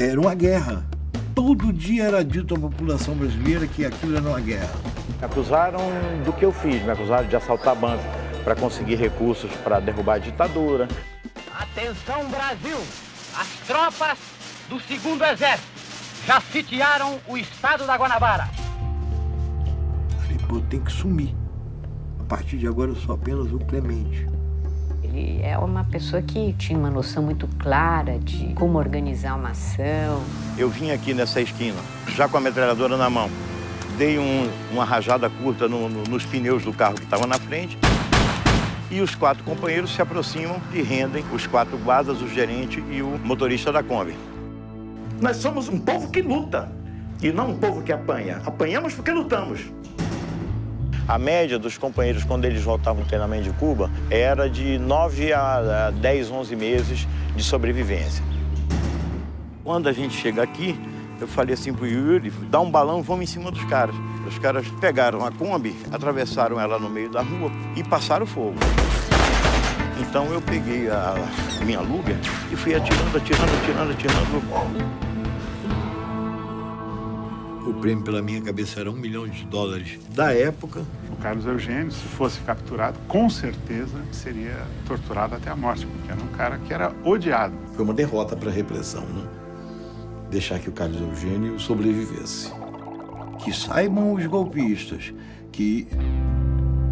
Era uma guerra. Todo dia era dito à população brasileira que aquilo era uma guerra. Me acusaram do que eu fiz, me acusaram de assaltar banco para conseguir recursos para derrubar a ditadura. Atenção Brasil! As tropas do segundo exército já sitiaram o estado da Guanabara. Falei, pô, tem que sumir. A partir de agora eu sou apenas o Clemente. É uma pessoa que tinha uma noção muito clara de como organizar uma ação. Eu vim aqui nessa esquina, já com a metralhadora na mão. Dei um, uma rajada curta no, no, nos pneus do carro que estava na frente. E os quatro companheiros se aproximam e rendem os quatro guardas, o gerente e o motorista da Kombi. Nós somos um povo que luta e não um povo que apanha. Apanhamos porque lutamos. A média dos companheiros, quando eles voltavam do treinamento de Cuba, era de 9 a 10, 11 meses de sobrevivência. Quando a gente chega aqui, eu falei assim pro Yuri, dá um balão, vamos em cima dos caras. Os caras pegaram a Kombi, atravessaram ela no meio da rua e passaram fogo. Então eu peguei a minha Luger e fui atirando, atirando, atirando, atirando. O prêmio pela minha cabeça era um milhão de dólares da época. O Carlos Eugênio, se fosse capturado, com certeza seria torturado até a morte, porque era um cara que era odiado. Foi uma derrota para a repressão, né? Deixar que o Carlos Eugênio sobrevivesse. Que saibam os golpistas que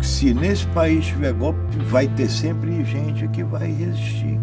se nesse país tiver golpe, vai ter sempre gente que vai resistir.